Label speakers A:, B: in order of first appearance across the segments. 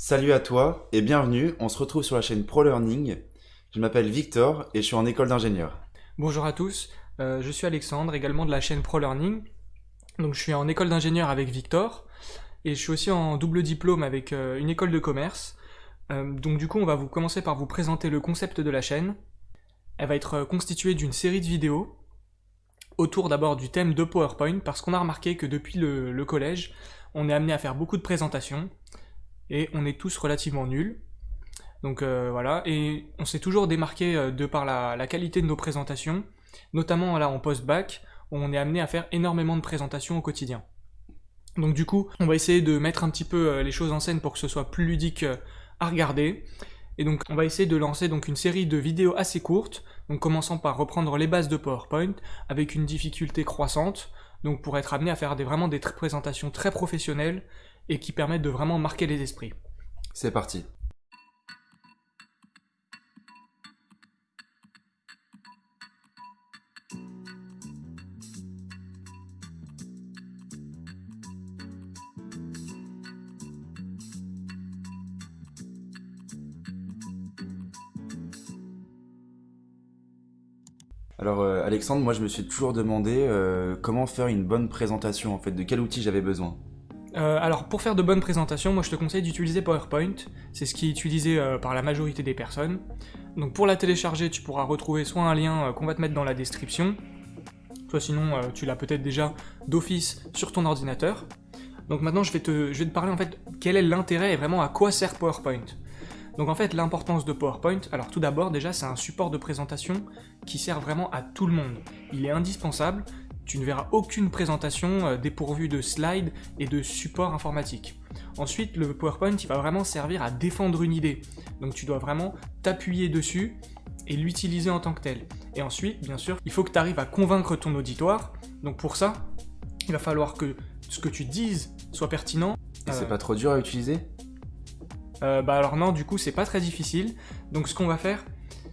A: Salut à toi et bienvenue, on se retrouve sur la chaîne ProLearning. Je m'appelle Victor et je suis en école d'ingénieur.
B: Bonjour à tous, euh, je suis Alexandre, également de la chaîne ProLearning. Donc je suis en école d'ingénieur avec Victor et je suis aussi en double diplôme avec euh, une école de commerce. Euh, donc du coup on va vous commencer par vous présenter le concept de la chaîne. Elle va être constituée d'une série de vidéos autour d'abord du thème de PowerPoint parce qu'on a remarqué que depuis le collège on est amené à faire beaucoup de présentations et on est tous relativement nuls. Donc euh, voilà, et on s'est toujours démarqué euh, de par la, qualité de nos présentations, notamment là en post-bac, où on est amené à faire énormément de présentations au quotidien. Donc du coup, on va essayer de mettre un petit peu euh, les choses en scène pour que ce soit plus ludique à regarder. Et donc on va essayer de lancer donc une série de vidéos assez courtes, donc commençant par reprendre les bases de PowerPoint, avec une difficulté croissante, donc pour être amené à faire vraiment des présentations très professionnelles, et qui permettent de vraiment marquer les esprits.
A: C'est parti. Alors euh, Alexandre, moi je me suis toujours demandé euh, comment faire une bonne présentation en fait, de quel outil j'avais besoin.
B: Euh, alors pour faire de bonnes présentations, moi je te conseille d'utiliser PowerPoint, c'est ce qui est utilisé euh, par la majorité des personnes. Donc pour la télécharger, tu pourras retrouver soit un lien euh, qu'on va te mettre dans la description, soit sinon tu l'as peut-être déjà d'office sur ton ordinateur. Donc maintenant je vais, te, je vais te parler en fait quel est l'intérêt et vraiment à quoi sert PowerPoint. Donc en fait l'importance de PowerPoint, alors tout d'abord déjà c'est un support de présentation qui sert vraiment à tout le monde. Il est indispensable, tu ne verras aucune présentation euh, dépourvue de slides et de support informatique. Ensuite, le PowerPoint, il va vraiment servir à défendre une idée. Donc tu dois vraiment t'appuyer dessus et l'utiliser en tant que tel. Et ensuite, bien sûr, il faut que tu arrives à convaincre ton auditoire. Donc pour ça, il va falloir que ce que tu dises soit pertinent.
A: Et c'est euh, pas trop dur à utiliser?
B: euh, Bah alors non, du coup, c'est pas très difficile. Donc ce qu'on va faire,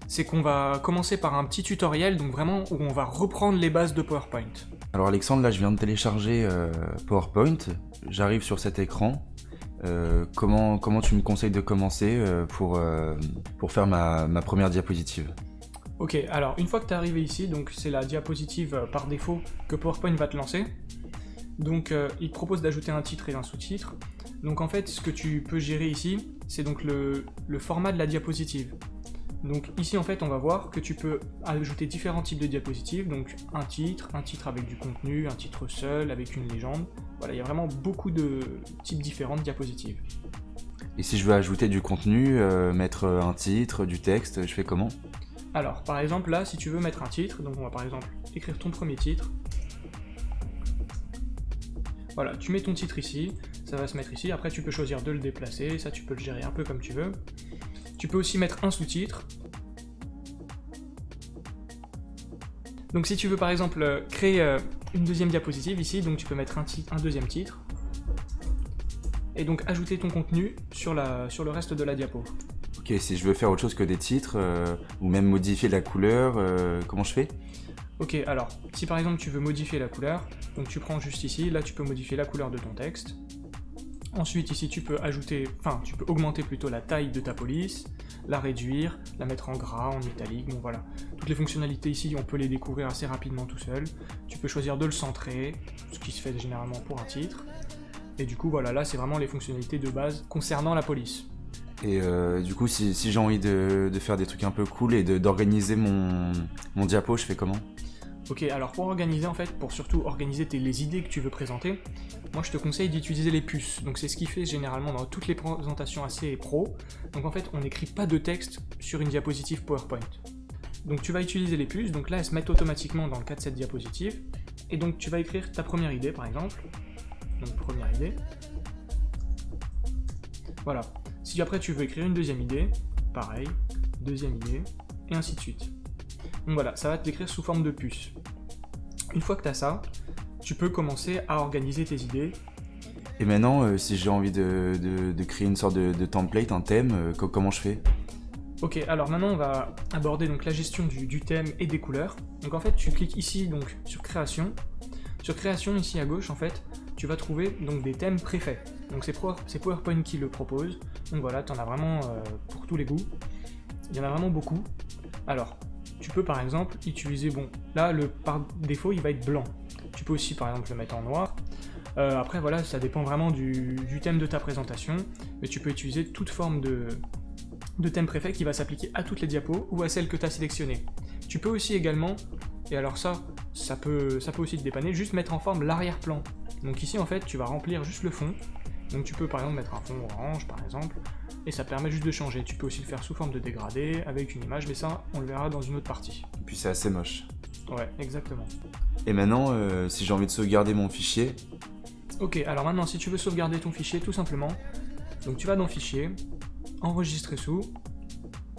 B: c'est qu'on va commencer par un petit tutoriel, donc vraiment où on va reprendre les bases de PowerPoint.
A: Alors Alexandre, là je viens de télécharger euh, PowerPoint, j'arrive sur cet écran. Euh, comment, comment tu me conseilles de commencer euh, pour, pour faire ma, ma, première diapositive?
B: Ok, alors une fois que tu es arrivé ici, donc c'est la diapositive par défaut que PowerPoint va te lancer. Donc il te propose d'ajouter un titre et un sous-titre. Donc en fait, ce que tu peux gérer ici, c'est donc le, le format de la diapositive. Donc ici en fait on va voir que tu peux ajouter différents types de diapositives, donc un titre, un titre avec du contenu, un titre seul, avec une légende. Voilà, il y a vraiment beaucoup de types différents de diapositives.
A: Et si je veux ajouter du contenu, euh, mettre un titre, du texte, je fais comment?
B: Alors par exemple là, si tu veux mettre un titre, donc on va par exemple écrire ton premier titre. Voilà, tu mets ton titre ici, ça va se mettre ici, après tu peux choisir de le déplacer, ça tu peux le gérer un peu comme tu veux. Tu peux aussi mettre un sous-titre. Donc si tu veux par exemple euh, créer euh, une deuxième diapositive ici, donc tu peux mettre un, un deuxième titre. Et donc ajouter ton contenu sur, la, sur le reste de la diapo.
A: Ok, si je veux faire autre chose que des titres, euh, ou même modifier la couleur, comment je fais?
B: Ok, alors, si par exemple tu veux modifier la couleur, donc tu prends juste ici, là tu peux modifier la couleur de ton texte. Ensuite, ici, tu peux ajouter, enfin, tu peux augmenter plutôt la taille de ta police, la réduire, la mettre en gras, en italique, bon voilà. Toutes les fonctionnalités ici, on peut les découvrir assez rapidement tout seul. Tu peux choisir de le centrer, ce qui se fait généralement pour un titre. Et du coup, voilà, là, c'est vraiment les fonctionnalités de base concernant la police.
A: Et euh, du coup, si, j'ai envie de, faire des trucs un peu cool et d'organiser mon, mon diapo, je fais comment?
B: Ok, alors pour organiser en fait, pour surtout organiser les idées que tu veux présenter, moi je te conseille d'utiliser les puces. Donc c'est ce qui fait généralement dans toutes les présentations assez pro. Donc en fait, on n'écrit pas de texte sur une diapositive PowerPoint. Donc tu vas utiliser les puces, donc là elles se mettent automatiquement dans le cas de cette diapositive. Et donc tu vas écrire ta première idée par exemple. Donc première idée. Voilà. Si après tu veux écrire une deuxième idée, pareil, deuxième idée, et ainsi de suite. Donc voilà, ça va te l'écrire sous forme de puce. Une fois que tu as ça, tu peux commencer à organiser tes idées.
A: Et maintenant, euh, si j'ai envie de, créer une sorte de, template, un thème, euh, comment je fais?
B: Ok, alors maintenant on va aborder donc la gestion du, thème et des couleurs. Donc en fait, tu cliques ici donc sur création. Sur création, ici à gauche, en fait, tu vas trouver donc des thèmes préfaits. Donc c'est PowerPoint qui le propose. Donc voilà, tu en as vraiment euh, pour tous les goûts. Il y en a vraiment beaucoup. Alors, tu peux par exemple utiliser, bon, là le par défaut il va être blanc. Tu peux aussi par exemple le mettre en noir. Euh, après voilà, ça dépend vraiment du, thème de ta présentation, mais tu peux utiliser toute forme de, thème préfet qui va s'appliquer à toutes les diapos ou à celles que tu as sélectionnées. Tu peux aussi également, et alors ça, ça peut, ça peut aussi te dépanner, juste mettre en forme l'arrière-plan. Donc ici en fait tu vas remplir juste le fond, donc tu peux par exemple mettre un fond orange par exemple, et ça permet juste de changer. Tu peux aussi le faire sous forme de dégradé, avec une image, mais ça on le verra dans une autre partie.
A: Et puis c'est assez moche.
B: Ouais, exactement.
A: Et maintenant, euh, si j'ai envie de sauvegarder mon fichier...
B: Ok, alors maintenant si tu veux sauvegarder ton fichier, tout simplement, donc tu vas dans Fichier, Enregistrer sous,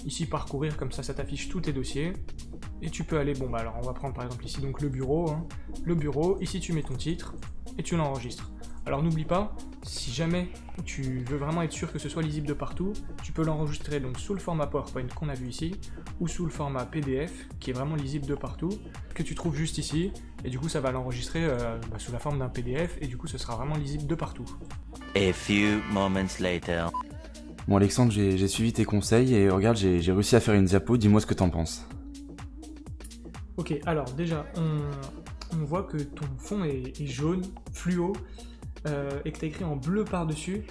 B: ici Parcourir, comme ça ça t'affiche tous tes dossiers, et tu peux aller, bon bah alors on va prendre par exemple ici donc le bureau, hein. le bureau, ici tu mets ton titre, et tu l'enregistres. Alors n'oublie pas, si jamais tu veux vraiment être sûr que ce soit lisible de partout, tu peux l'enregistrer donc sous le format PowerPoint qu'on a vu ici, ou sous le format PDF, qui est vraiment lisible de partout, que tu trouves juste ici, et du coup ça va l'enregistrer euh, bah, sous la forme d'un PDF, et du coup ce sera vraiment lisible de partout.
C: A few moments later.
A: Bon Alexandre, j'ai suivi tes conseils, et regarde, j'ai réussi à faire une diapo, dis-moi ce que t'en penses.
B: Ok, alors déjà, on, voit que ton fond est jaune, fluo, euh, et que tu as écrit en bleu par-dessus.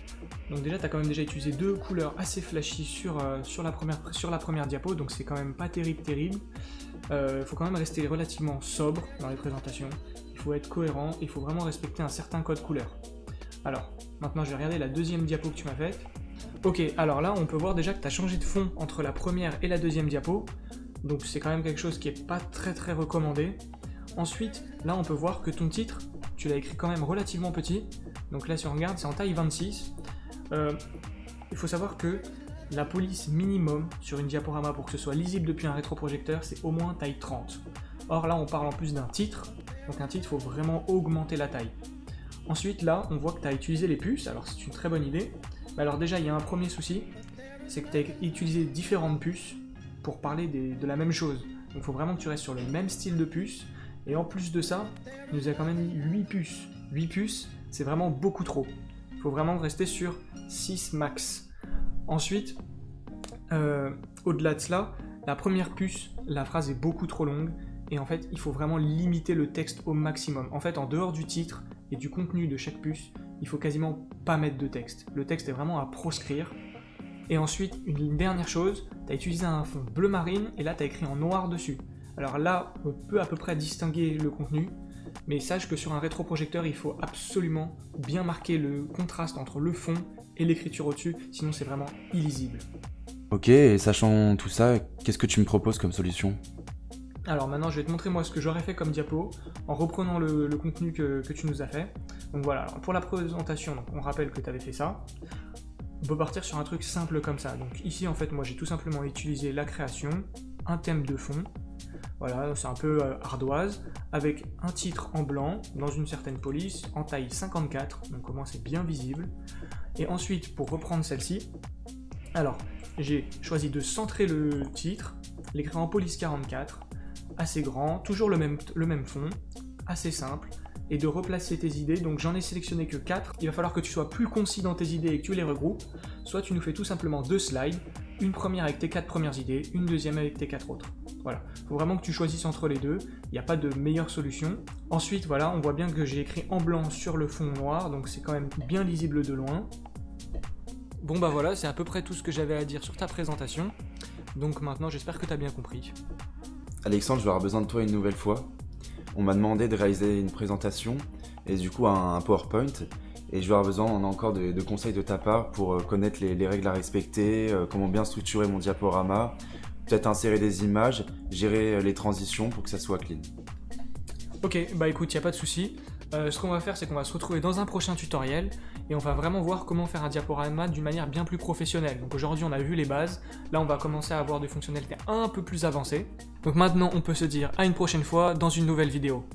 B: Donc déjà, tu as quand même déjà utilisé deux couleurs assez flashy sur, euh, sur, la, première, sur la première diapo, donc c'est quand même pas terrible, terrible. Il euh, faut quand même rester relativement sobre dans les présentations. Il faut être cohérent, il faut vraiment respecter un certain code couleur. Alors, maintenant je vais regarder la deuxième diapo que tu m'as faite. Ok, alors là, on peut voir déjà que tu as changé de fond entre la première et la deuxième diapo. Donc c'est quand même quelque chose qui est pas très très recommandé. Ensuite, là on peut voir que ton titre, tu l'as écrit quand même relativement petit. Donc là, si on regarde, c'est en taille 26. Euh, il faut savoir que la police minimum sur une diaporama pour que ce soit lisible depuis un rétroprojecteur, c'est au moins taille 30. Or là, on parle en plus d'un titre. Donc un titre, il faut vraiment augmenter la taille. Ensuite, là, on voit que tu as utilisé les puces. Alors c'est une très bonne idée. Mais alors déjà, il y a un premier souci. C'est que tu as utilisé différentes puces pour parler de la même chose. Donc il faut vraiment que tu restes sur le même style de puce et en plus de ça, il nous a quand même mis 8 puces. 8 puces, c'est vraiment beaucoup trop. Il faut vraiment rester sur 6 max. Ensuite, euh, au-delà de cela, la première puce, la phrase est beaucoup trop longue. Et en fait, il faut vraiment limiter le texte au maximum. En fait, en dehors du titre et du contenu de chaque puce, il faut quasiment pas mettre de texte. Le texte est vraiment à proscrire. Et ensuite, une dernière chose, tu as utilisé un fond bleu marine et là tu as écrit en noir dessus. Alors là, on peut à peu près distinguer le contenu, mais sache que sur un rétroprojecteur, il faut absolument bien marquer le contraste entre le fond et l'écriture au-dessus, sinon c'est vraiment illisible.
A: Ok, et sachant tout ça, qu'est-ce que tu me proposes comme solution?
B: Alors maintenant je vais te montrer moi ce que j'aurais fait comme diapo en reprenant le, contenu que, tu nous as fait. Donc voilà, pour la présentation, on rappelle que tu avais fait ça. On peut partir sur un truc simple comme ça. Donc ici en fait moi j'ai tout simplement utilisé la création, un thème de fond, voilà, c'est un peu euh, ardoise, avec un titre en blanc, dans une certaine police, en taille 54, donc au moins c'est bien visible. Et ensuite, pour reprendre celle-ci, alors, j'ai choisi de centrer le titre, l'écrire en police 44, assez grand, toujours le même, fond, assez simple, et de replacer tes idées. Donc j'en ai sélectionné que 4. Il va falloir que tu sois plus concis dans tes idées et que tu les regroupes. Soit tu nous fais tout simplement deux slides, une première avec tes quatre premières idées, une deuxième avec tes quatre autres. Voilà, il faut vraiment que tu choisisses entre les deux, il n'y a pas de meilleure solution. Ensuite, voilà, on voit bien que j'ai écrit en blanc sur le fond noir, donc c'est quand même bien lisible de loin. Bon bah voilà, c'est à peu près tout ce que j'avais à dire sur ta présentation. Donc maintenant, j'espère que tu as bien compris.
A: Alexandre, je vais avoir besoin de toi une nouvelle fois. On m'a demandé de réaliser une présentation, et du coup un PowerPoint, et je vais avoir besoin encore de, conseils de ta part pour euh, connaître les, règles à respecter, euh, comment bien structurer mon diaporama, peut-être insérer des images, gérer euh, les transitions pour que ça soit clean.
B: Ok, bah écoute, il a pas de souci. ce qu'on va faire, c'est qu'on va se retrouver dans un prochain tutoriel et on va vraiment voir comment faire un diaporama d'une manière bien plus professionnelle. Donc aujourd'hui, on a vu les bases. Là, on va commencer à avoir des fonctionnalités un peu plus avancées. Donc maintenant, on peut se dire à une prochaine fois dans une nouvelle vidéo.